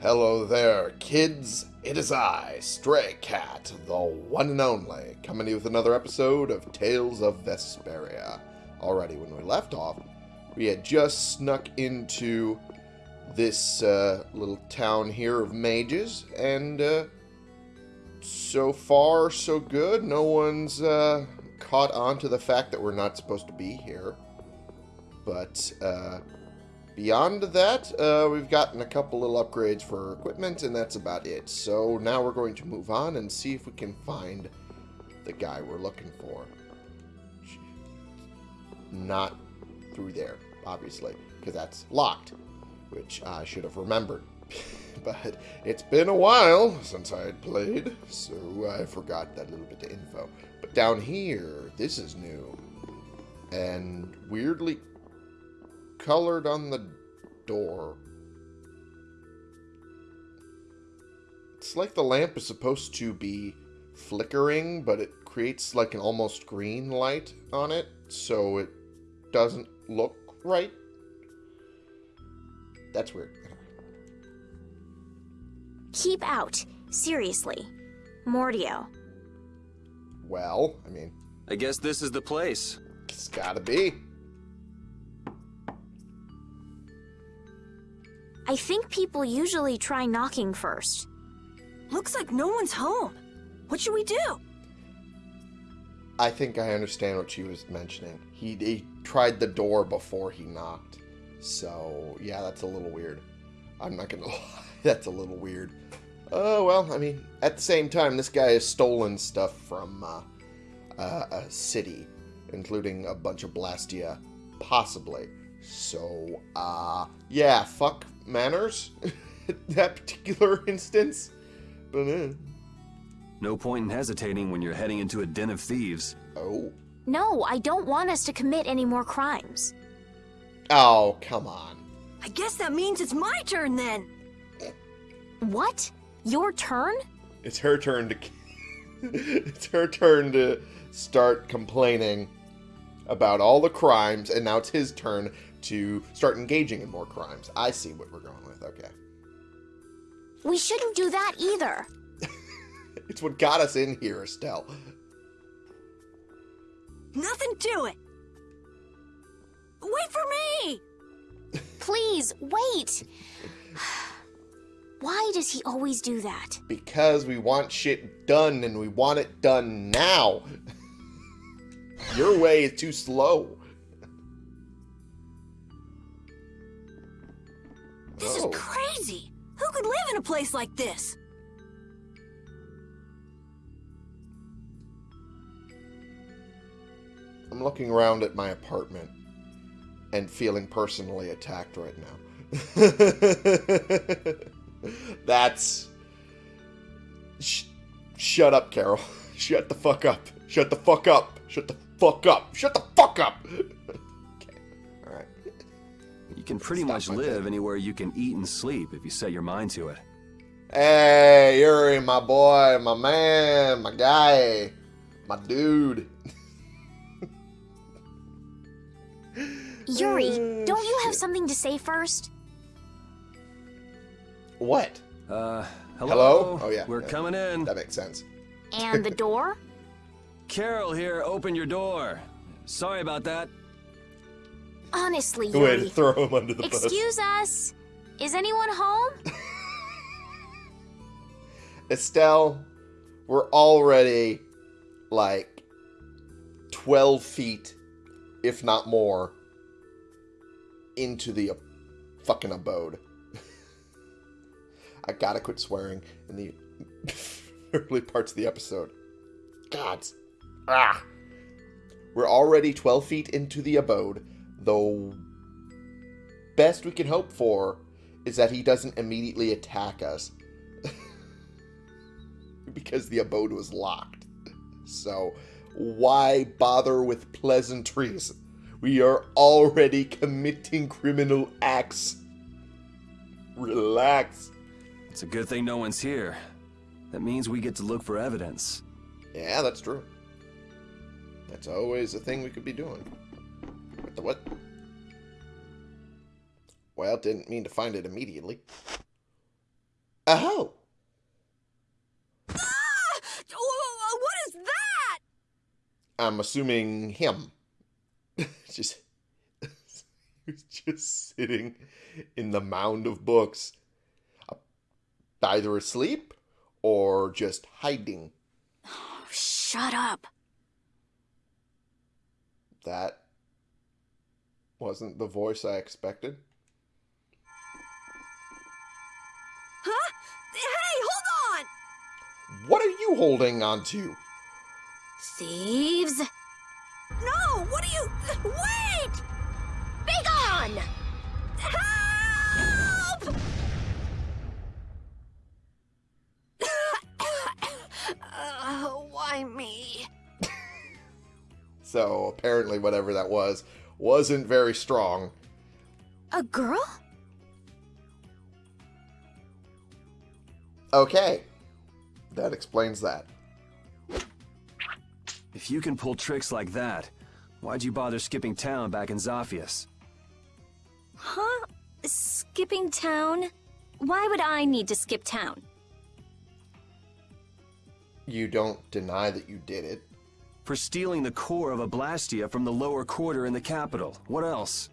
Hello there, kids. It is I, Stray Cat, the one and only, coming to you with another episode of Tales of Vesperia. Already, when we left off, we had just snuck into this uh, little town here of mages, and uh, so far, so good. No one's uh, caught on to the fact that we're not supposed to be here. But uh, beyond that, uh, we've gotten a couple little upgrades for equipment, and that's about it. So now we're going to move on and see if we can find the guy we're looking for. Not through there, obviously, because that's locked, which I should have remembered. but it's been a while since I had played, so I forgot that little bit of info. But down here, this is new. And weirdly colored on the door. It's like the lamp is supposed to be flickering, but it creates like an almost green light on it, so it doesn't look right. That's weird. Keep out. Seriously. Mordio. Well, I mean, I guess this is the place. it's gotta be. I think people usually try knocking first. Looks like no one's home. What should we do? I think I understand what she was mentioning. He, he tried the door before he knocked. So, yeah, that's a little weird. I'm not gonna lie. That's a little weird. Oh, well, I mean, at the same time, this guy has stolen stuff from uh, uh, a city, including a bunch of Blastia, possibly. So, uh, yeah, fuck manners. that particular instance. But, uh, No point in hesitating when you're heading into a den of thieves. oh. No, I don't want us to commit any more crimes. Oh, come on. I guess that means it's my turn then. What? Your turn? It's her turn to. it's her turn to start complaining about all the crimes, and now it's his turn to start engaging in more crimes. I see what we're going with. Okay, We shouldn't do that either. it's what got us in here, Estelle. Nothing to it. Wait for me! Please, wait. Why does he always do that? Because we want shit done, and we want it done now. Your way is too slow. This is crazy. Who could live in a place like this? I'm looking around at my apartment and feeling personally attacked right now. That's. Sh- shut up, Karol. Shut the fuck up. Shut the fuck up. Shut the fuck up. Shut the fuck up. Okay. Alright. You can pretty much my live bed. anywhere you can eat and sleep if you set your mind to it. Hey, Yuri, my boy, my man, my guy, my dude. Yuri, Oh, don't you have something to say first? What? Uh, hello? Hello? Oh, yeah, We're yeah. coming in. That makes sense. And the door? Karol here, open your door. Sorry about that. Honestly, Way to Yuri. throw him under the bus. Excuse us. Is anyone home? Estelle, we're already like 12 feet, if not more, into the uh, fucking abode. I gotta quit swearing in the early parts of the episode. God. Ah. We're already 12 feet into the abode, though best we can hope for is that he doesn't immediately attack us because the abode was locked. So, why bother with pleasantries? We are already committing criminal acts. Relax. It's a good thing no one's here. That means we get to look for evidence. Yeah, that's true. That's always a thing we could be doing. What the what? Well, didn't mean to find it immediately. Oh, Ah! Wh- wh- What is that? I'm assuming him. just just sitting in the mound of books, uh, either asleep or just hiding. Shut up. That wasn't the voice I expected. You holding on to? Thieves? No, what are you... Wait! Be gone! Help! uh, why me? So apparently, whatever that was wasn't very strong. A girl? Okay, that explains that. If you can pull tricks like that, why'd you bother skipping town back in Zaphias? Huh? Skipping town? Why would I need to skip town? You don't deny that you did it. For stealing the core of a Blastia from the lower quarter in the capital. What else?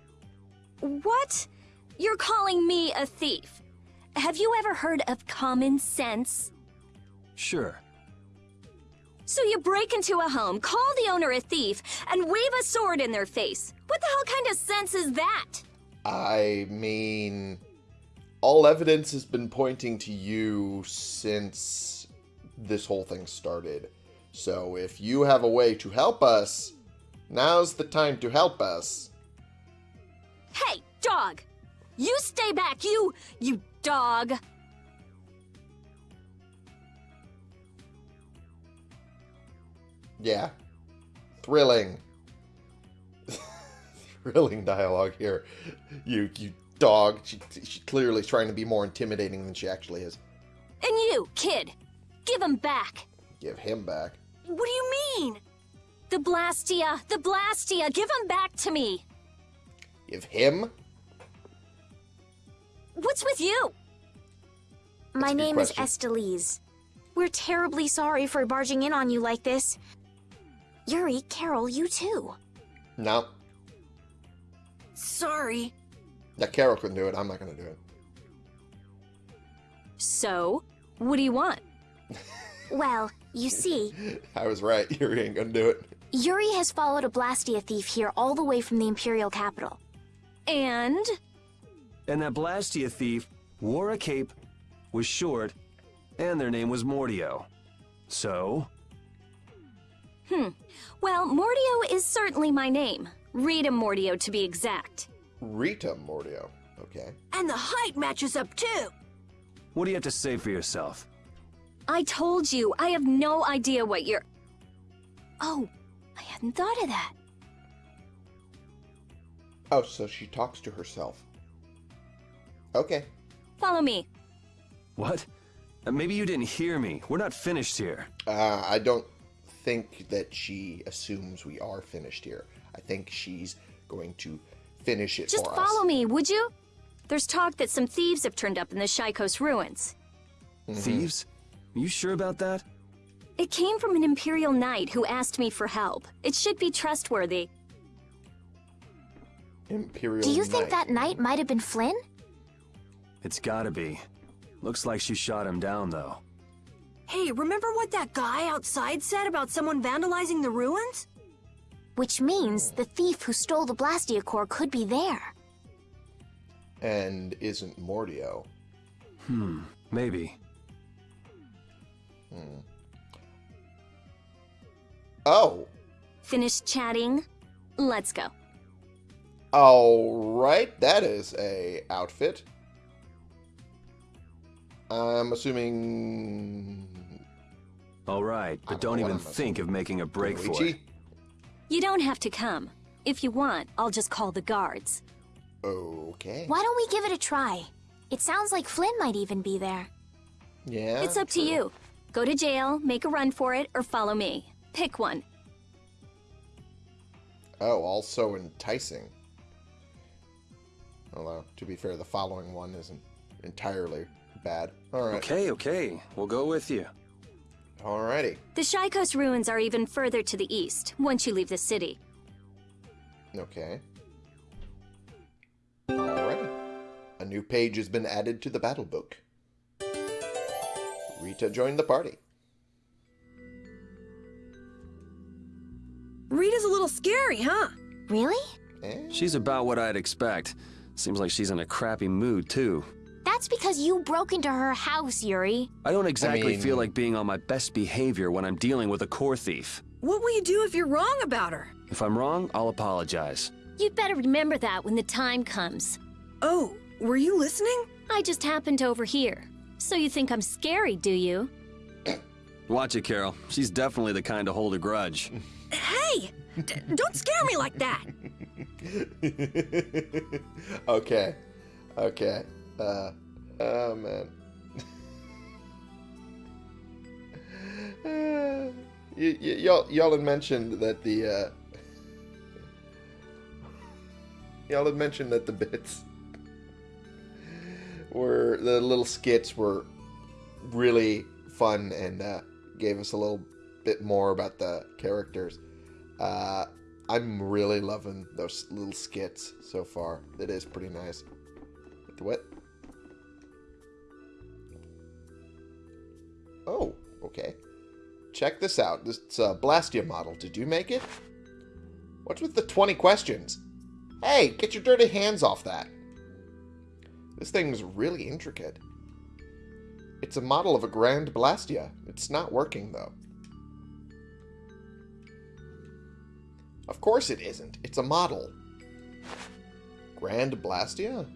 What? You're calling me a thief? Have you ever heard of common sense? Sure. So you break into a home, call the owner a thief, and wave a sword in their face. What the hell kind of sense is that? I mean, all evidence has been pointing to you since this whole thing started. So if you have a way to help us, now's the time to help us. Hey, dog! You stay back, you, you dog! Yeah. Thrilling. Thrilling dialogue here. You you dog. She, she's clearly is trying to be more intimidating than she actually is. And you, kid, give him back. Give him back. What do you mean? The Blastia, the Blastia, give him back to me. Give him? What's with you? That's My name question. is Estellise. We're terribly sorry for barging in on you like this. Yuri, Karol, you too. No. Sorry. That Karol couldn't do it. I'm not going to do it. So, what do you want? well, you see, I was right. Yuri ain't going to do it. Yuri has followed a Blastia thief here all the way from the Imperial capital. And? And that Blastia thief wore a cape, was short, and their name was Mordio. So, Hmm. Well, Mordio is certainly my name. Rita Mordio, to be exact. Rita Mordio. Okay. And the height matches up too. what do you have to say for yourself? I told you, I have no idea what you're. Oh, I hadn't thought of that. Oh, so she talks to herself. Okay. Follow me. What? Uh, maybe you didn't hear me. We're not finished here. Uh, I don't think that she assumes we are finished here. I think she's going to finish it Just for follow us. me, would you? There's talk that some thieves have turned up in the Shaikos ruins. Mhm. Thieves? Are you sure about that? It came from an Imperial Knight who asked me for help. It should be trustworthy. Imperial Do you think that knight might have been Flynn? It's gotta be. Looks like she shot him down, though. Hey, remember what that guy outside said about someone vandalizing the ruins? Which means the thief who stole the Blastia core could be there. And isn't Mordio. Hmm, maybe. Hmm. Oh. Finished chatting? Let's go. All right. That is a outfit. I'm assuming All right, but don't don't even think of making a break for it. You don't have to come. If you want, I'll just call the guards. Okay. Why don't we give it a try? It sounds like Flynn might even be there. Yeah. it's up to you. Go to jail, make a run for it, or follow me. Pick one. Oh, also enticing. Although, to be fair, the following one isn't entirely bad. Alright. Okay, okay. We'll go with you. Alrighty. The Shaikos ruins are even further to the east, once you leave the city. Okay. Alrighty. A new page has been added to the battle book. Rita joined the party. Rita's a little scary, huh? Really? Eh? She's about what I'd expect. Seems like she's in a crappy mood, too. That's because you broke into her house, Yuri. I don't exactly mean- feel like being on my best behavior when I'm dealing with a core thief. What will you do if you're wrong about her? If I'm wrong, I'll apologize. You'd better remember that when the time comes. Oh, were you listening? I just happened to overhear. So you think I'm scary, do you? Watch it, Karol. She's definitely the kind to hold a grudge. Hey! D- don't scare me like that! okay. Okay. Uh, oh, man. Y'all, y'all had mentioned that the, uh, y'all had mentioned that the bits were, the little skits were really fun and, uh, gave us a little bit more about the characters. Uh, I'm really loving those little skits so far. It is pretty nice. What? Oh, okay. Check this out. This a Blastia model. Did you make it? What's with the 20 questions? Hey, get your dirty hands off that. This thing's really intricate. It's a model of a Grand Blastia. It's not working, though. Of course it isn't. It's a model. Grand Blastia?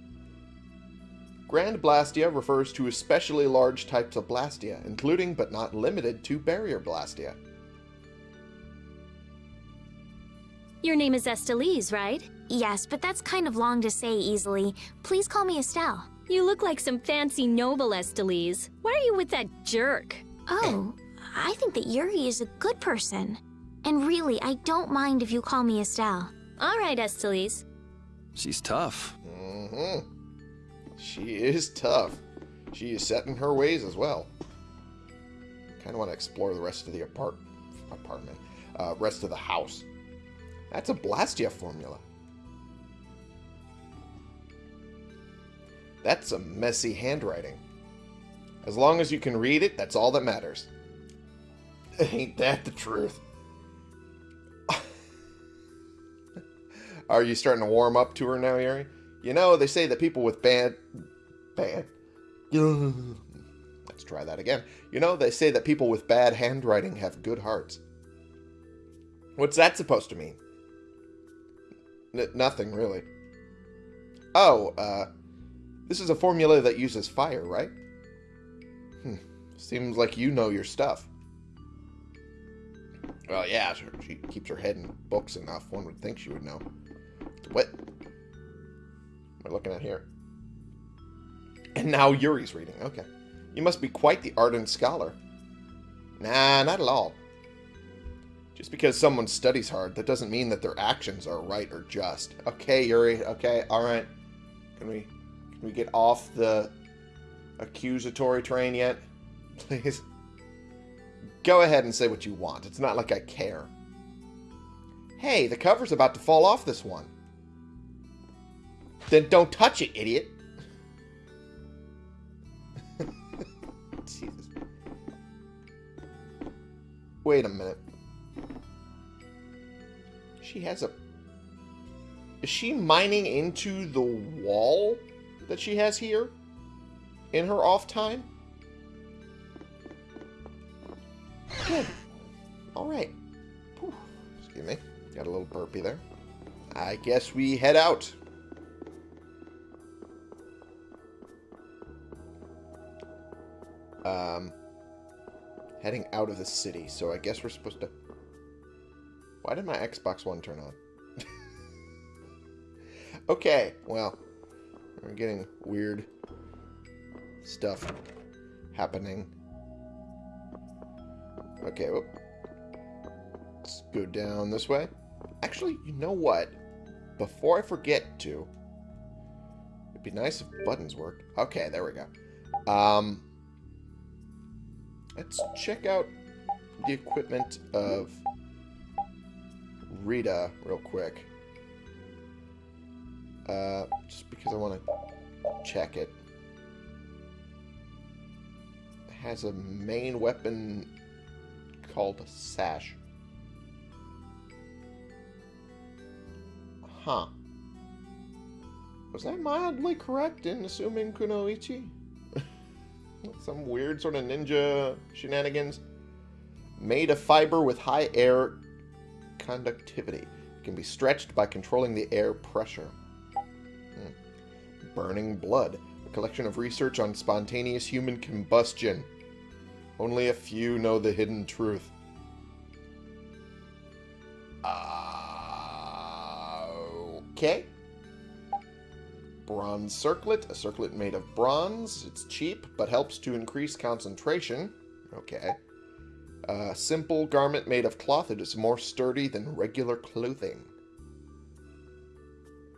Grand Blastia refers to especially large types of Blastia, including but not limited to Barrier Blastia. Your name is Estellise, right? Yes, but that's kind of long to say easily. Please call me Estelle. You look like some fancy noble Estellise. Why are you with that jerk? Oh, I think that Yuri is a good person. And really, I don't mind if you call me Estelle. All right, Estellise. She's tough. Mm-hmm. She is tough. She is set in her ways as well. Kind of want to explore the rest of the apart apartment, uh, rest of the house. That's a Blastia formula. That's a messy handwriting. As long as you can read it, that's all that matters. Ain't that the truth? Are you starting to warm up to her now, Yuri? You know, they say that people with bad... Bad... Let's try that again. You know, they say that people with bad handwriting have good hearts. What's that supposed to mean? N nothing, really. Oh, uh... This is a formula that uses fire, right? Hmm. Seems like you know your stuff. Well, yeah. She keeps her head in books enough. One would think she would know. What? I looking at here? And now Yuri's reading. Okay. You must be quite the ardent scholar. Nah, not at all. Just because someone studies hard, that doesn't mean that their actions are right or just. Okay, Yuri. Okay, alright. Can we can we get off the accusatory train yet? Please. Go ahead and say what you want. It's not like I care. Hey, the cover's about to fall off this one. Then don't touch it, idiot. Jesus. Wait a minute. She has a... Is she mining into the wall that she has here? In her off time? Good. Alright. Excuse me. Got a little burpy there. I guess we head out. Um, heading out of the city, so I guess we're supposed to... Why did my Xbox One turn on? okay, well, we're getting weird stuff happening. Okay, whoop. let's go down this way. Actually, you know what? Before I forget to, it'd be nice if buttons worked. Okay, there we go. Um, let's check out the equipment of Rita real quick. Uh, just because I want to check it. It has a main weapon called a sash. Huh. Was I mildly correct in assuming Kunoichi? Some weird sort of ninja shenanigans. Made of fiber with high air conductivity. It can be stretched by controlling the air pressure. Hmm. Burning Blood. A collection of research on spontaneous human combustion. Only a few know the hidden truth. Uh, okay. Bronze circlet. A circlet made of bronze. It's cheap, but helps to increase concentration. Okay. A simple garment made of cloth. It is more sturdy than regular clothing.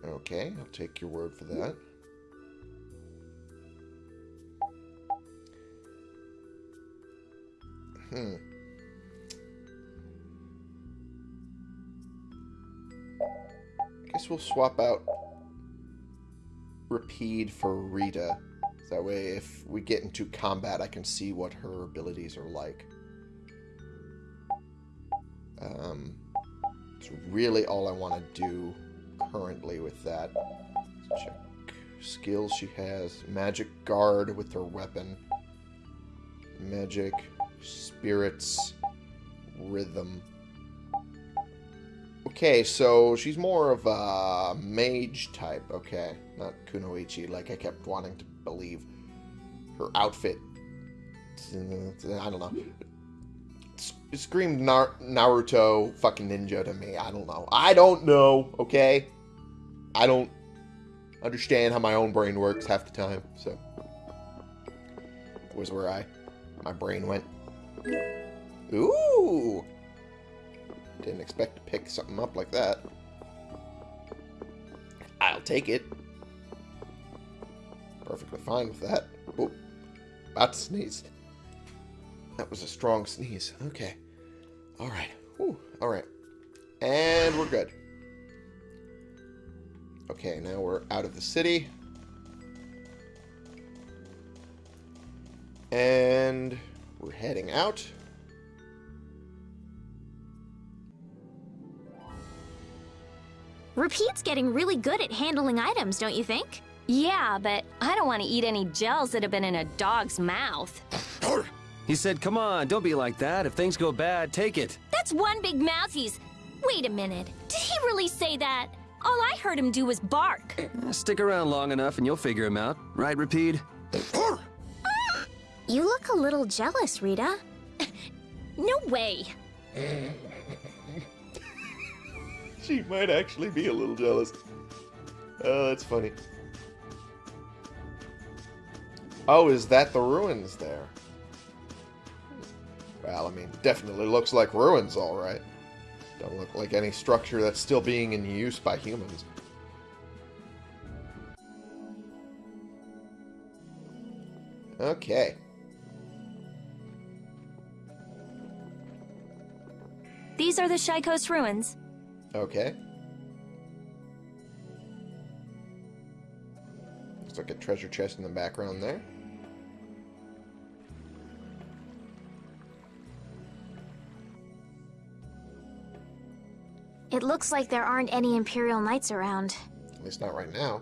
Okay, I'll take your word for that. Hmm. Guess we'll swap out Repede for Rita. That way, if we get into combat, I can see what her abilities are like. Um, it's really all I want to do currently with that. Let's check skills she has. Magic Guard with her weapon. Magic, Spirits, Rhythm. Okay, so she's more of a mage type. Okay, not Kunoichi, like I kept wanting to believe. Her outfit. I don't know. It screamed Naruto fucking ninja to me. I don't know. I don't know, okay? I don't understand how my own brain works half the time, so. Was where I, my brain went. Ooh! Didn't expect to pick something up like that. I'll take it. Perfectly fine with that. Oh, about to sneeze. That was a strong sneeze. Okay. Alright. Alright. And we're good. Okay, now we're out of the city. And we're heading out. Repede's getting really good at handling items, don't you think? Yeah, but I don't want to eat any gels that have been in a dog's mouth. He said, come on, don't be like that. If things go bad, take it. That's one big mouth he's... Wait a minute. Did he really say that? All I heard him do was bark. Eh, Stick around long enough and you'll figure him out. Right, Repede? You look a little jealous, Rita. No way. She might actually be a little jealous. Oh, that's funny. Oh, is that the ruins there? Well, I mean, definitely looks like ruins, alright. Don't look like any structure that's still being in use by humans. Okay. These are the Shaikos ruins. Okay. Looks like a treasure chest in the background there. It looks like there aren't any Imperial Knights around. At least not right now.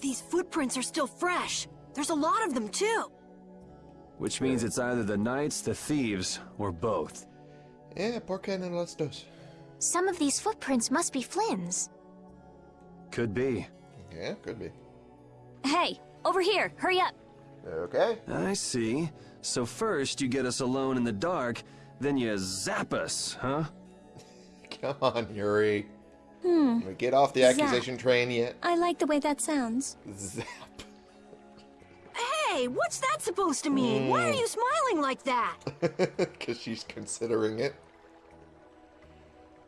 These footprints are still fresh. There's a lot of them, too. Which means it's either the knights, the thieves, or both. Yeah, por qué no las dos? Some of these footprints must be Flynn's. Could be. Yeah, could be. Hey, over here. Hurry up. Okay. I see. So first you get us alone in the dark, then you zap us, huh? Come on, Yuri. Hmm. Can we get off the Zap. accusation train yet? I like the way that sounds. Zap. Hey, what's that supposed to mean? Why are you smiling like that? Because she's considering it.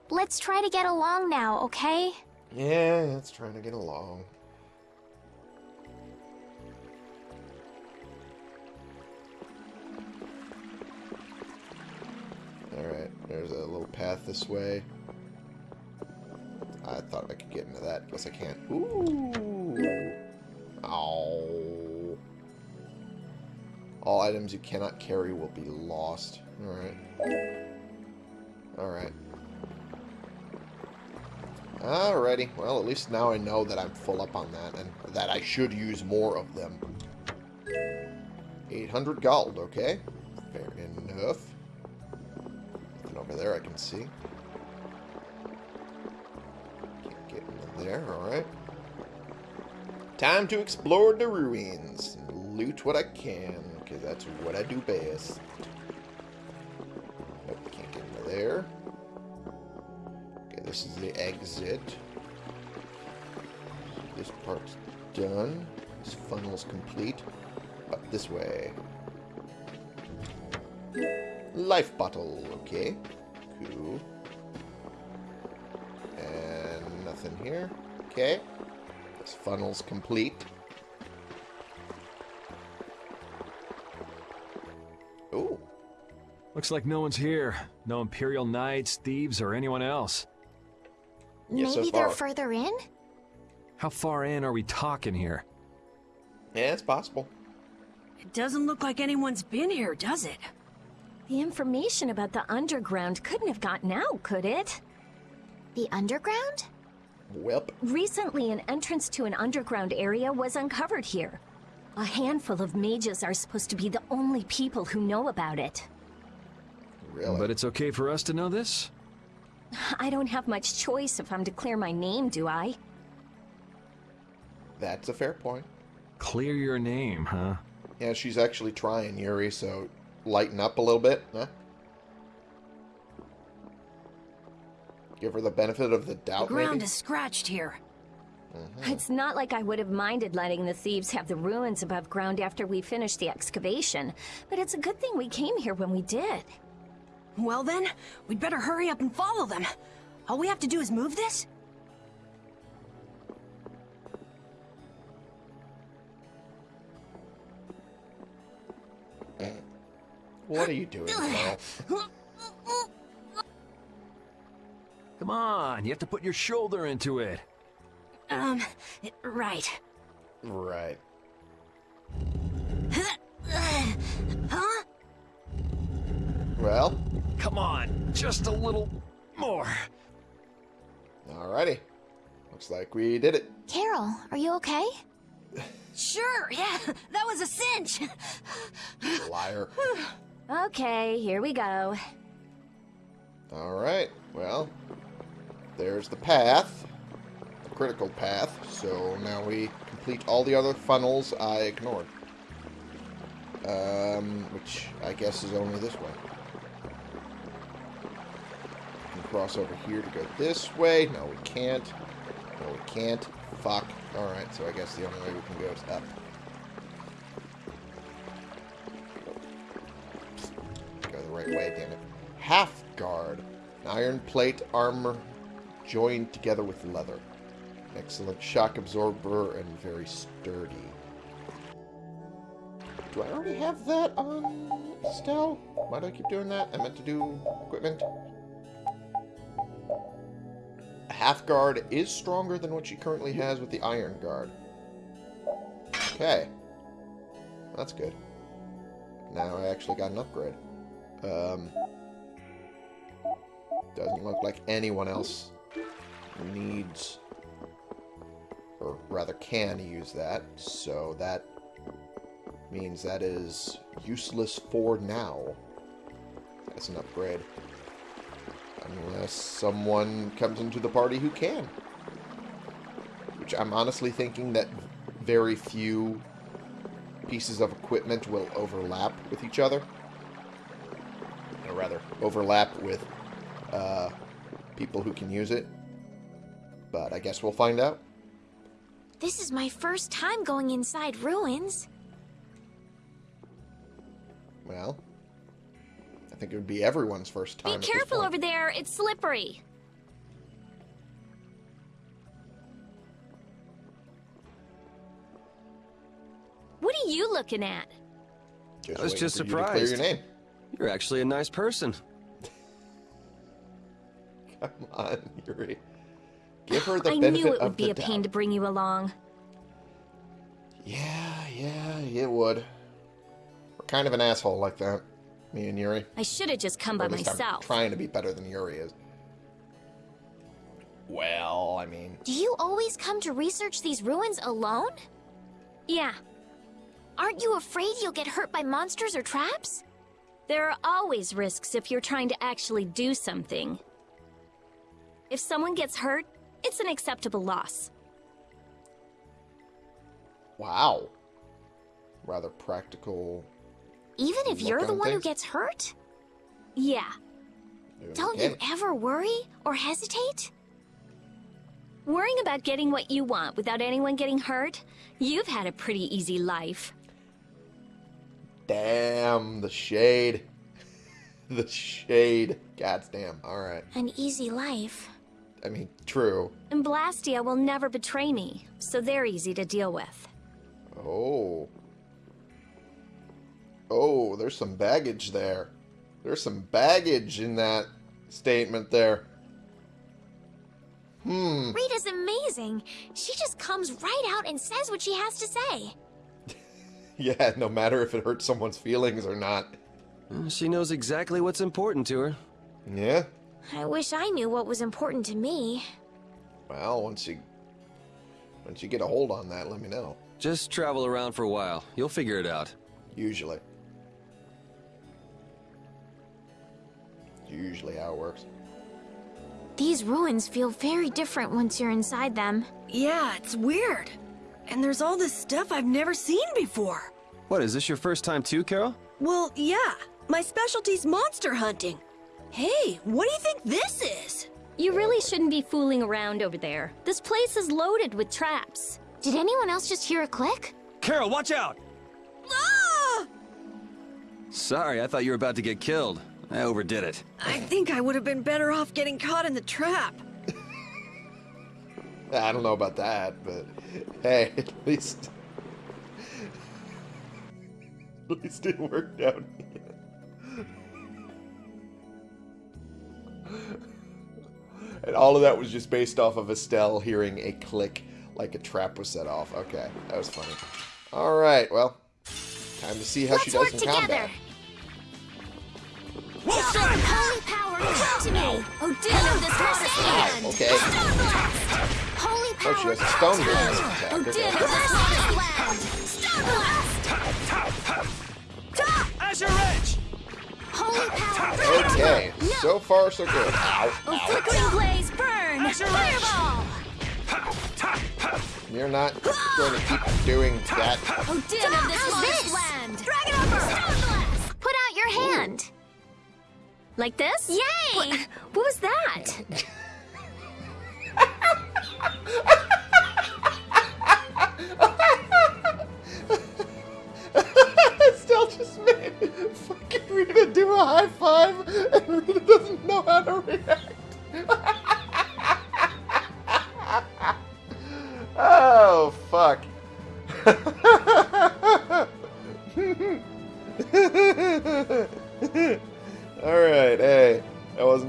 Let's try to get along now, okay? Yeah, it's trying to get along. Alright, there's a little path this way. I thought I could get into that. Guess I can't. Ooh. Ow. All items you cannot carry will be lost. Alright. Alright. Alrighty. Well, at least now I know that I'm full up on that and that I should use more of them. 800 gold, okay. Fair enough. Nothing over there I can see. Can't get into there, alright. Time to explore the ruins and loot what I can, because that's what I do best. Nope, can't get into there. Okay, this is the exit. This part's done. This funnel's complete. Up this way. Life bottle, okay. Cool. And nothing here. Okay. This funnel's complete. Looks like no one's here. No Imperial Knights, thieves, or anyone else. Yeah, so Maybe they're further in? How far in are we talking here? Yeah, it's possible. It doesn't look like anyone's been here, does it? The information about the underground couldn't have gotten out, could it? The underground? Welp. Recently, an entrance to an underground area was uncovered here. A handful of mages are supposed to be the only people who know about it. Really? But it's okay for us to know this? I don't have much choice if I'm to clear my name, do I? That's a fair point. Clear your name, huh? Yeah, she's actually trying, Yuri, so lighten up a little bit, huh? Give her the benefit of the The doubt, ground maybe? is scratched here. Mm-hmm. It's not like I would have minded letting the thieves have the ruins above ground after we finished the excavation, but it's a good thing we came here when we did. Well then, we'd better hurry up and follow them. All we have to do is move this? What are you doing, Carl? Come on, you have to put your shoulder into it. Um, right. Right. Well, Come on, just a little more. alrighty. Looks like we did it. Karol, are you okay? Sure, yeah, that was a cinch. Liar. Okay, here we go. Alright, well, there's the path. The critical path. So now we complete all the other funnels I ignored. Um, which I guess is only this way. Cross over here to go this way. No, we can't. No, we can't. Fuck. Alright, so I guess the only way we can go is up. Go the right way, damn it. Half guard. Iron plate armor joined together with leather. Excellent shock absorber and very sturdy. Do I already have that on Estelle? Why do I keep doing that? I meant to do equipment. Half guard is stronger than what she currently has with the iron guard. Okay. That's good. Now I actually got an upgrade. Um, doesn't look like anyone else needs, or rather can use that, so that means that is useless for now. That's an upgrade. Unless someone comes into the party who can. Which I'm honestly thinking that very few pieces of equipment will overlap with each other or rather overlap with uh, people who can use it. But I guess we'll find out. This is my first time going inside ruins. Well, I think it would be everyone's first time. Be careful over there. It's slippery. What are you looking at? Just I was just surprised. You your name. You're actually a nice person. Come on, Yuri. Give her the I knew it would be a pain to bring you along. Yeah, yeah, it would. We're kind of an asshole like that me and Yuri. I should have just come Or by least I'm myself. trying to be better than Yuri is. Well, I mean, Do you always come to research these ruins alone? Yeah, Aren't you afraid you'll get hurt by monsters or traps? there are always risks if you're trying to actually do something. If someone gets hurt, it's an acceptable loss. wow. Rather practical. Even if you're the one who gets hurt? Yeah, Don't you ever worry or hesitate? worrying about getting what you want without anyone getting hurt, you've had a pretty easy life. Damn, the shade. the shade. God's damn. Alright. An easy life. I mean, true. And Blastia will never betray me, so they're easy to deal with. Oh. Oh, there's some baggage there. There's some baggage in that statement there. Hmm. Rita's amazing. She just comes right out and says what she has to say. Yeah, no matter if it hurts someone's feelings or not. Uh, She knows exactly what's important to her. Yeah. I wish I knew what was important to me. Well, once you once you get a hold on that, let me know. Just travel around for a while. You'll figure it out. Usually. Usually how it works. These ruins feel very different once you're inside them. Yeah, it's weird. And there's all this stuff I've never seen before. What, is this your first time too, Karol? Well, yeah. My specialty's monster hunting. Hey, what do you think this is? You really shouldn't be fooling around over there. This place is loaded with traps. Did anyone else just hear a click? Karol, watch out! Ah! Sorry, I thought you were about to get killed. I overdid it. I think I would have been better off getting caught in the trap. I don't know about that, but hey, at least at least it worked out. and all of that was just based off of Estelle hearing a click like a trap was set off. Okay, that was funny. All right, well, time to see how she Let's does work in together. Combat. Holy power, come to me! Odin of this water land! Okay. Holy Oh, she power, has a stone come to me! Odin of this water land! Stone blast! Azure Edge! Holy power, Okay, so far so good. Oh, ow, Oh, ow. flickering blaze, burn! Fireball! You're not going to keep doing that. Oh, Odin of this How's water this? land! Dragon Upper! Stone blast! Put out your hand! Like this? Yay! What, what was that? Still just made fucking Rita do a high five, and Rita doesn't know how to react. oh, fuck.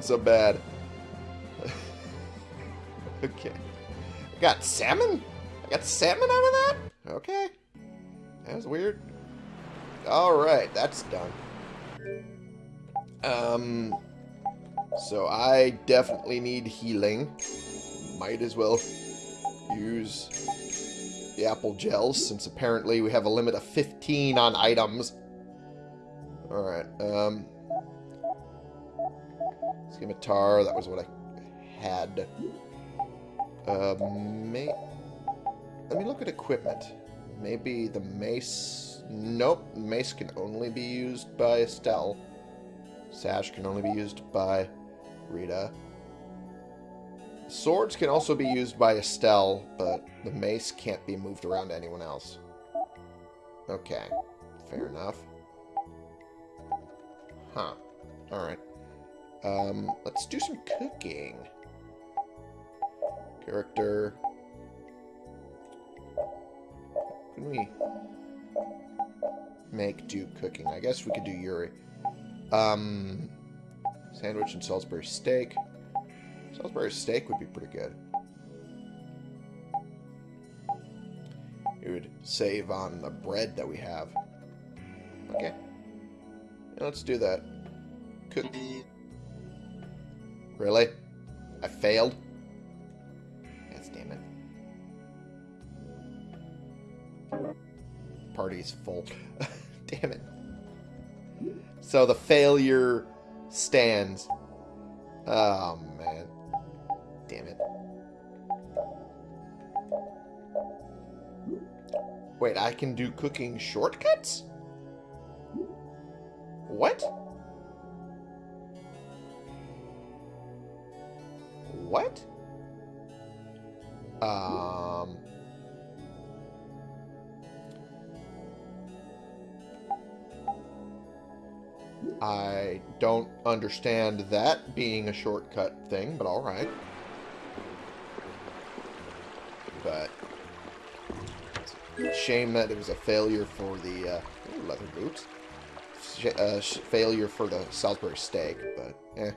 So bad. okay. I got salmon? I got salmon out of that? Okay. That was weird. Alright, that's done. Um, so I definitely need healing. Might as well use the apple gels, since apparently we have a limit of 15 on items. Alright, um... Scimitar, that was what I had. Uh, may... Let me look at equipment. Maybe the mace... Nope, mace can only be used by Estelle. Sash can only be used by Rita. Swords can also be used by Estelle, but the mace can't be moved around to anyone else. Okay, fair enough. Huh. Alright. Um, let's do some cooking. Character. Can we make do cooking. I guess we could do Yuri. Um, sandwich and Salisbury steak. Salisbury steak would be pretty good. It would save on the bread that we have. Okay. Let's do that. Cook. Really? I failed? Yes, damn it. Party's full. damn it. So the failure stands. Oh, man. Damn it. Wait, I can do cooking shortcuts? What? What? Um... I don't understand that being a shortcut thing, but alright. But... Shame that it was a failure for the, uh... Leather boots. Sh uh, sh failure for the Salisbury steak, but, eh.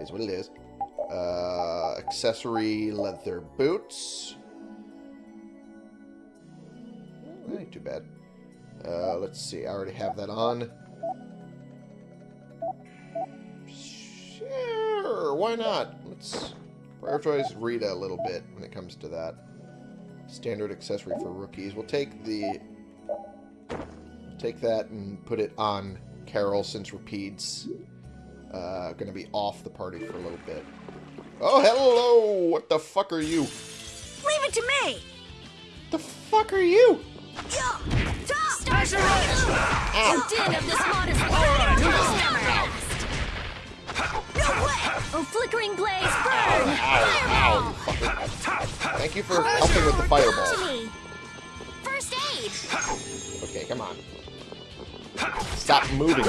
Is what it is. Uh, accessory leather boots. That ain't too bad. Uh, let's see. I already have that on. Sure, why not? Let's prioritize Rita a little bit when it comes to that. Standard accessory for rookies. We'll take the take that and put it on Karol since Repede's uh, going to be off the party for a little bit. Oh, hello! What the fuck are you? Leave it to me! The fuck are you? Yeah! Start your The din of this modest planet will never last. No way! Oh, flickering blaze, burn! Ow, ow, fucker. Thank you for helping with the fireball. First aid. Okay, come on. Stop moving.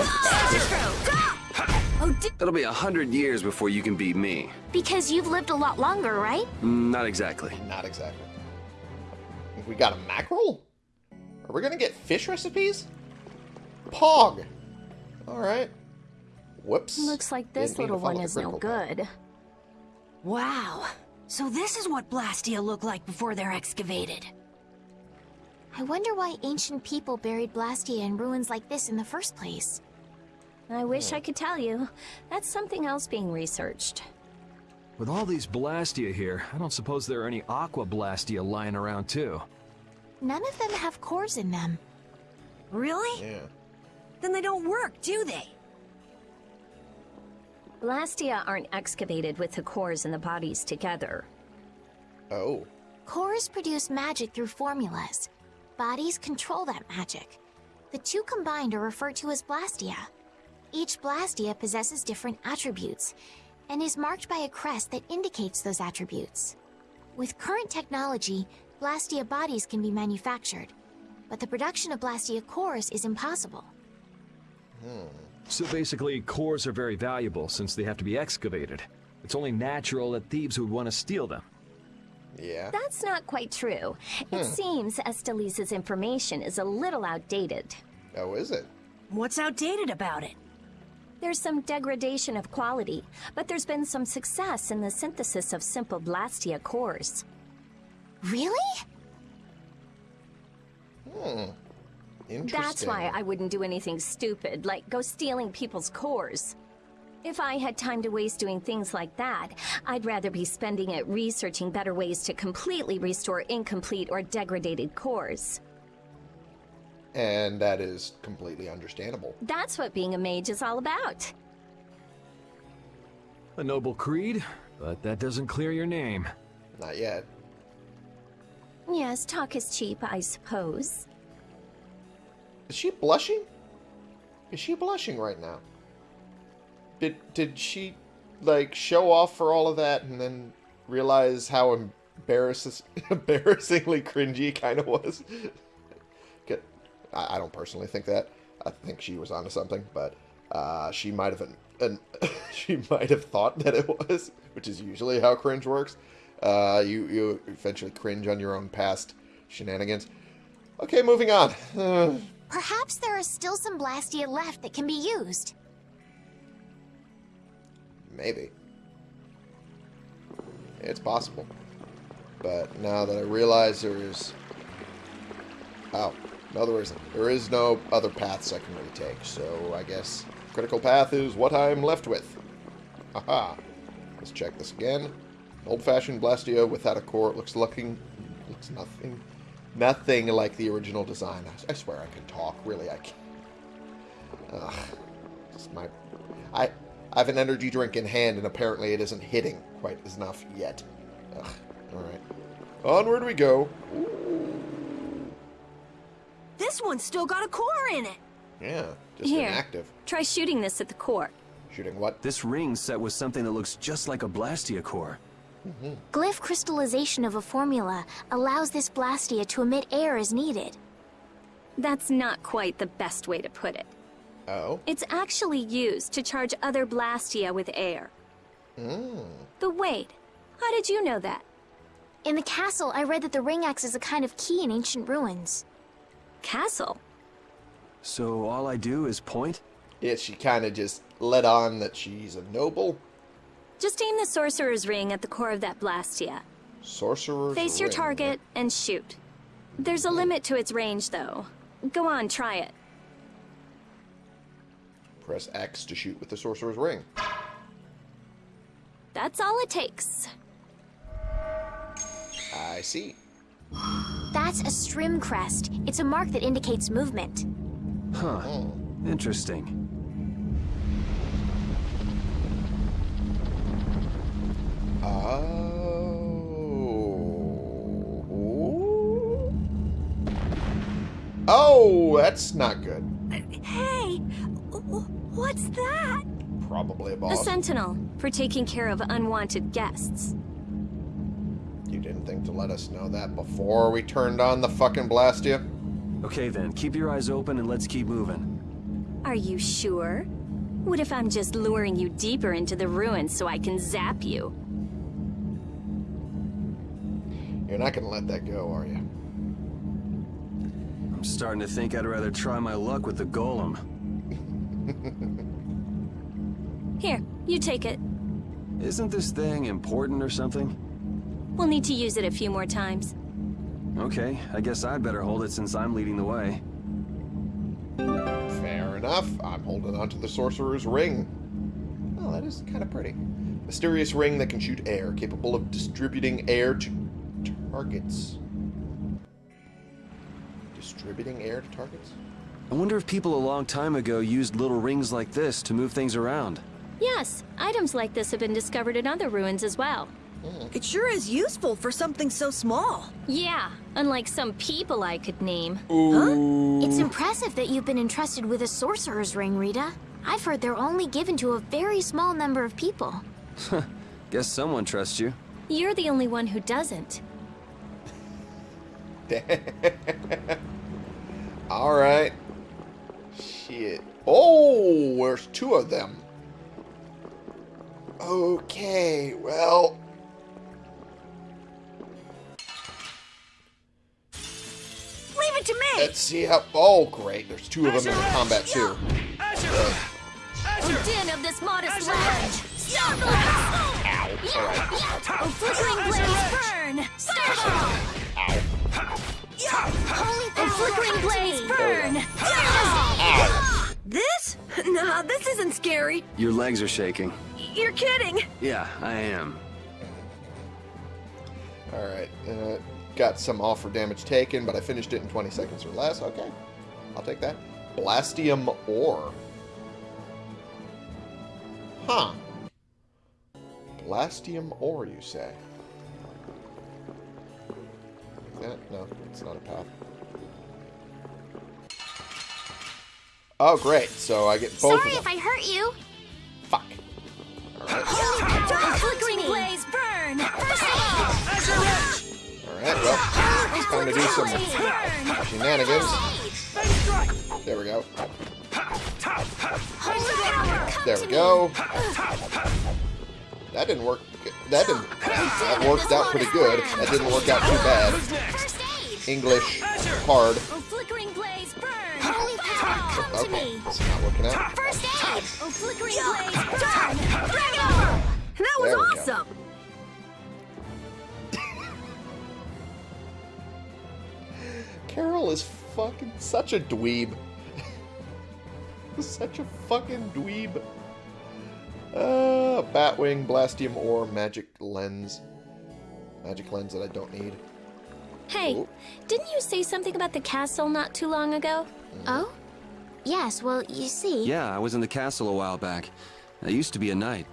Oh, di It'll be a hundred years before you can beat me. Because you've lived a lot longer, right? Mm, Not exactly. Not exactly. We got a mackerel? Are we gonna get fish recipes? Pog! Alright. Whoops. looks like this Didn't little one is no critical path. good. Wow. So this is what Blastia look like before they're excavated. I wonder why ancient people buried Blastia in ruins like this in the first place. I wish I could tell you. That's something else being researched. With all these Blastia here, I don't suppose there are any Aqua Blastia lying around too. None of them have cores in them. Really? Yeah. Then they don't work, do they? Blastia aren't excavated with the cores and the bodies together. Oh. Cores produce magic through formulas. Bodies control that magic. The two combined are referred to as Blastia. Each Blastia possesses different attributes and is marked by a crest that indicates those attributes. With current technology, Blastia bodies can be manufactured, but the production of Blastia cores is impossible. Hmm. So basically, cores are very valuable since they have to be excavated. It's only natural that thieves would want to steal them. Yeah. That's not quite true. It seems Estellise's information is a little outdated. Oh, is it? What's outdated about it? There's some degradation of quality, but there's been some success in the synthesis of simple Blastia cores. Really? Hmm. Interesting. That's why I wouldn't do anything stupid, like go stealing people's cores. If I had time to waste doing things like that, I'd rather be spending it researching better ways to completely restore incomplete or degraded cores. And that is completely understandable. That's what being a mage is all about. A noble creed, but that doesn't clear your name. Not yet. Yes, talk is cheap, I suppose. Is she blushing? Is she blushing right now? Did did she like show off for all of that and then realize how embarrasses, embarrassingly cringy kind of was? I, I don't personally think that. I think she was onto something, but uh, she might have an, an she might have thought that it was, which is usually how cringe works. Uh, you you eventually cringe on your own past shenanigans. Okay, moving on. Uh, Perhaps there are still some Blastia left that can be used. maybe. It's possible. But now that I realize there's... Oh, no there isn't. There is no other paths I can really take, so I guess critical path is what I'm left with. Aha. Let's check this again. Old-fashioned Blastia without a core. It looks looking... Looks nothing... Nothing like the original design. I, I swear I can talk. Really, I can. Ugh. Just my... I... I have an energy drink in hand, and apparently it isn't hitting quite enough yet. Ugh. Alright. Onward we go. This one's still got a core in it. Yeah, just Here. inactive. Try shooting this at the core. Shooting what? This ring set with something that looks just like a Blastia core. Mm-hmm. Glyph crystallization of a formula allows this Blastia to emit air as needed. That's not quite the best way to put it. Oh. It's actually used to charge other Blastia with air. Mm. But wait, how did you know that? In the castle, I read that the ring acts as a kind of key in ancient ruins. Castle? So all I do is point? Yeah, she kind of just let on that she's a noble Just aim the Sorcerer's Ring at the core of that Blastia. sorcerer. Face your target and shoot. There's a hmm. limit to its range, though. Go on, try it. Press X to shoot with the sorcerer's ring. That's all it takes. I see. That's a Strim crest. It's a mark that indicates movement. Huh. Interesting. Oh. Oh, that's not good. Hey, w- what's that? Probably a A sentinel, for taking care of unwanted guests. You to let us know that before we turned on the fucking Blastia? Okay then, keep your eyes open and let's keep moving. Are you sure? What if I'm just luring you deeper into the ruins so I can zap you? You're not gonna let that go, are you? I'm starting to think I'd rather try my luck with the golem. Here, you take it. Isn't this thing important or something? We'll need to use it a few more times. Okay, I guess I'd better hold it since I'm leading the way. Fair enough. I'm holding onto the sorcerer's ring. Oh, that is kind of pretty. Mysterious ring that can shoot air, capable of distributing air to targets. Distributing air to targets? I wonder if people a long time ago used little rings like this to move things around. Yes, items like this have been discovered in other ruins as well. Hmm. It sure is useful for something so small. Yeah, unlike some people I could name. Huh? It's impressive that you've been entrusted with a sorcerer's ring, Rita. I've heard they're only given to a very small number of people. Guess someone trusts you. You're the only one who doesn't. Alright. Shit. Oh, there's two of them. Okay, well. It to me. Let's see how. Oh, great. There's two of them in the combat, too. O din of this modest land! Stop O flickering blaze burn! Stop O flickering blaze burn! This? Nah, this isn't scary. Your legs are shaking. You're kidding. Yeah, I am. Alright. Uh, got some offer damage taken, but I finished it in 20 seconds or less. Okay. I'll take that. Blastium ore. Huh. Blastium ore, you say? Is that? No, it's not a path. Oh, great. So I get both Sorry if. I hurt you. Fuck. Alright. O flickering blaze Alright, well, it's time to do some shenanigans. There we go. There we go. That didn't work. That didn't. That worked out pretty good. That didn't work out too bad. English hard. Oh, flickering blaze, burn! Come to Okay, me! that's not working out. First aid! Oh, flickering blaze, burn! Drag it over! That was awesome! Fucking such a dweeb. such a fucking dweeb. Uh, Batwing, Blastium Ore, Magic Lens. Magic Lens that I don't need. Hey, Oh. didn't you say something about the castle not too long ago? Oh? Yes, well, you see... Yeah, I was in the castle a while back. I used to be a knight.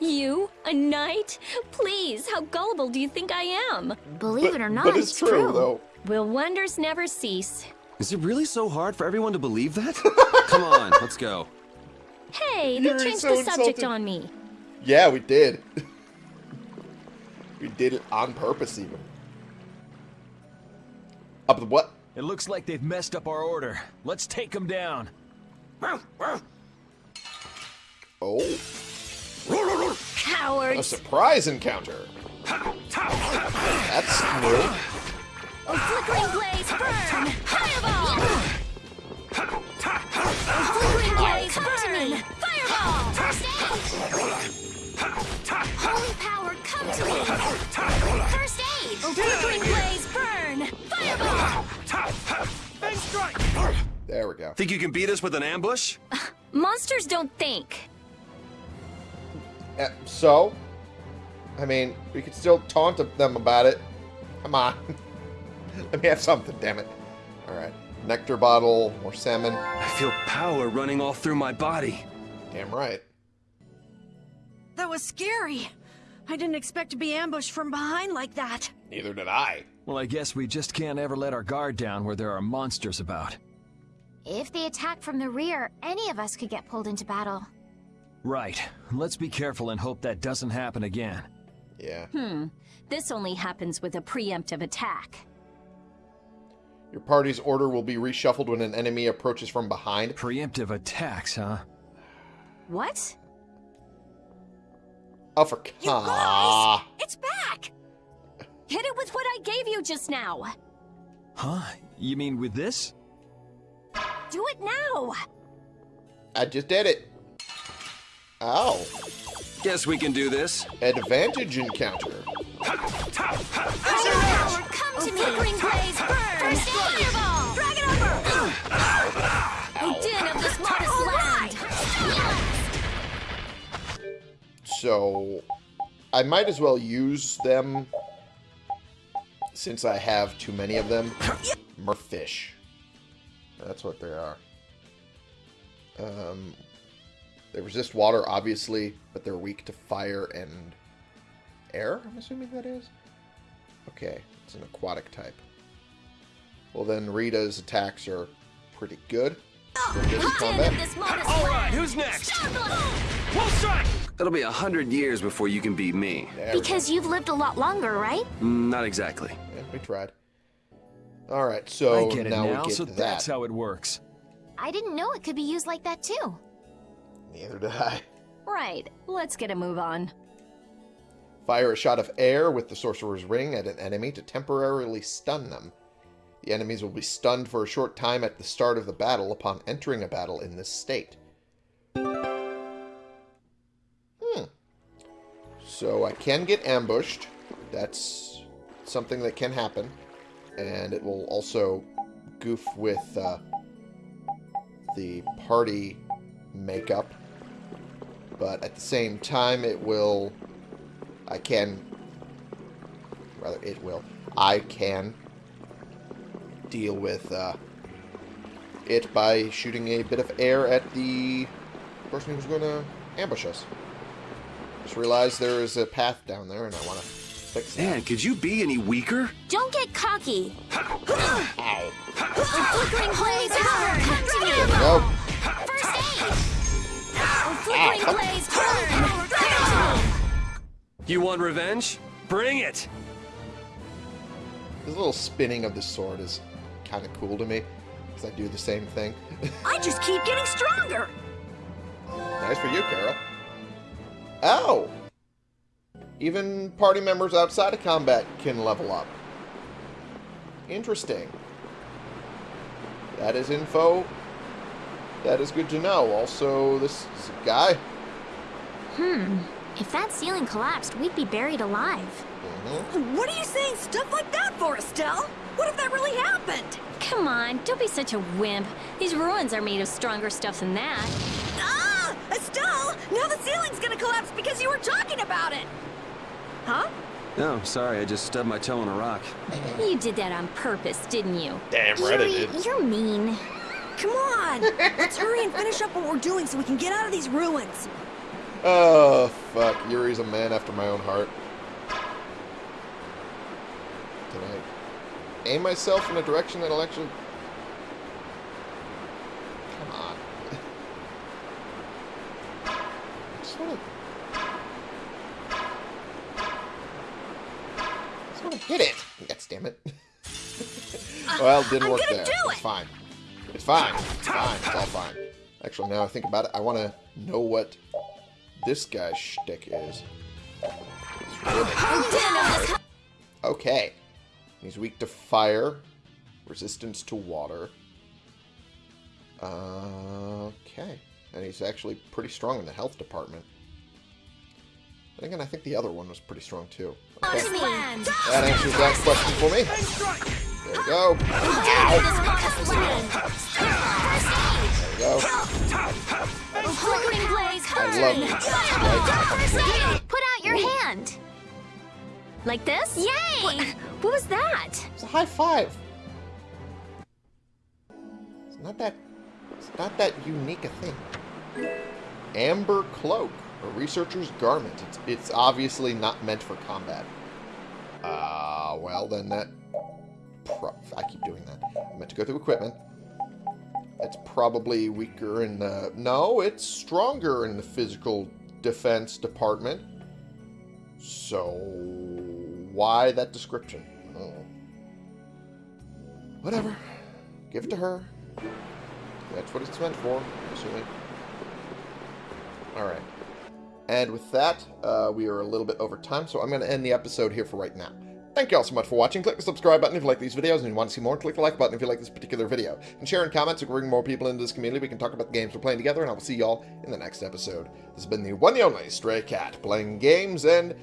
You? A knight? Please, how gullible do you think I am? Believe it or not, but it's, true, though. Will wonders never cease? Is it really so hard for everyone to believe that? Come on, let's go. Hey, they You're changed so the subject insulted. on me. Yeah, we did. we did it on purpose, even. Up the what? It looks like they've messed up our order. Let's take them down. Oh, a surprise encounter. That's new. Oh, flickering blaze, burn! Fireball! Oh, flickering blaze, burn! Fireball! First aid! Holy power, come to me! First aid! Oh, flickering blaze, burn! Fireball! And strike! There we go. Think you can beat us with an ambush? Monsters don't think. Uh, so, I mean, we could still taunt them about it. Come on. Let me have something, damn it. Alright. Nectar bottle, more salmon. I feel power running all through my body. Damn right. That was scary. I didn't expect to be ambushed from behind like that. Neither did I. Well, I guess we just can't ever let our guard down where there are monsters about. If they attack from the rear, any of us could get pulled into battle. Right. Let's be careful and hope that doesn't happen again. Yeah. Hmm. This only happens with a preemptive attack. Your party's order will be reshuffled when an enemy approaches from behind. Preemptive attacks, huh? What? Oh, for You Ah. guys! It's back! Hit it with what I gave you just now. Huh? You mean with this? Do it now. I just did it. Ow. Guess we can do this. Advantage encounter. Holy power, come to me! Flickering blaze, burn! First! Fireball! Drag it over! Din of the smartest land! So, I might as well use them since I have too many of them. Merfish. That's what they are. Um, they resist water, obviously, but they're weak to fire and air, I'm assuming that is? Okay, it's an aquatic type. Well, then Rita's attacks are pretty good for this Din of combat. the All right, who's next? Startling! Full strike! It'll be a hundred years before you can beat me. There. Because you've lived a lot longer, right? Mm, Not exactly. Yeah, we tried. Alright, so I get it now, now, we get so to that's how it works. I didn't know it could be used like that, too. Neither did I. Right, let's get a move on. Fire a shot of air with the Sorcerer's Ring at an enemy to temporarily stun them. The enemies will be stunned for a short time at the start of the battle upon entering a battle in this state. Hmm. So I can get ambushed. That's something that can happen. And it will also goof with uh, the party makeup. But at the same time, it will I can, rather it will, I can deal with uh, it by shooting a bit of air at the person who's going to ambush us. Just realized there is a path down there and I want to fix that. Man, could you be any weaker? Don't get cocky. Ow. Flickering blaze, burn! Come to me! There we go. First aid! Flickering blaze, burn! Fireball! You want revenge? Bring it! This little spinning of the sword is kind of cool to me because I do the same thing. I just keep getting stronger! Nice for you, Karol. Oh! Even party members outside of combat can level up. Interesting. That is info. That is good to know. Also, this is a guy. Hmm. If that ceiling collapsed, we'd be buried alive. Mhm. What are you saying stuff like that for, Estelle? What if that really happened? Come on, don't be such a wimp. These ruins are made of stronger stuff than that. Ah! Estelle! Now the ceiling's gonna collapse because you were talking about it! Huh? No, sorry, I just stubbed my toe on a rock. You did that on purpose, didn't you? Damn right I did. you're mean. Come on! Let's hurry and finish up what we're doing so we can get out of these ruins. Oh, fuck. Yuri's a man after my own heart. Did I aim myself in a direction that'll actually... Come on. I just want to... just want to hit it. Yes, damn it. well, it didn't I'm work there. do it's fine. It's fine. It's fine. It's all fine. Actually, now I think about it, I want to know what this guy's shtick is. Okay. He's weak to fire, resistance to water. Okay. And he's actually pretty strong in the health department. And again, I think the other one was pretty strong too. Okay. That answers that question for me. There we go. There we go. Flickering blaze, I love these. Put out your hand. Like this? Yay! What, what was that? It's a high five. It's not that. It's not that unique a thing. Amber cloak, a researcher's garment. It's it's obviously not meant for combat. Uh, well then that. Pro I keep doing that. I meant to go through equipment. It's probably weaker in the. No, it's stronger in the physical defense department. So why that description? Oh. Whatever. Give it to her. That's what it's meant for, I'm assuming. Alright. And with that, uh, we are a little bit over time, so I'm going to end the episode here for right now. Thank you all so much for watching. Click the subscribe button if you like these videos and you want to see more. Click the like button if you like this particular video. And share in comments so bring more people into this community. We can talk about the games we're playing together, and I will see y'all in the next episode. This has been the one and only Stray Cat, playing games and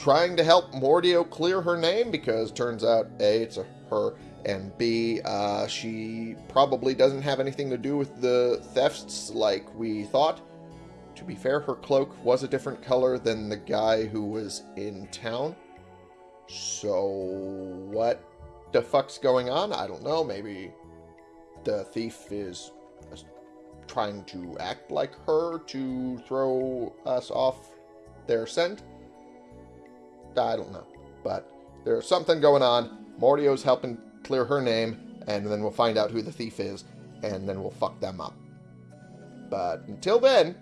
trying to help Mordio clear her name because turns out A, it's a her, and B, uh, she probably doesn't have anything to do with the thefts like we thought. To be fair, her cloak was a different color than the guy who was in town. So, what the fuck's going on? I don't know. Maybe the thief is uh, trying to act like her to throw us off their scent. I don't know. But there's something going on. Mordio's helping clear her name, and then we'll find out who the thief is, and then we'll fuck them up. But until then,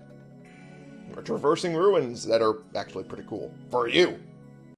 we're traversing ruins that are actually pretty cool. For you.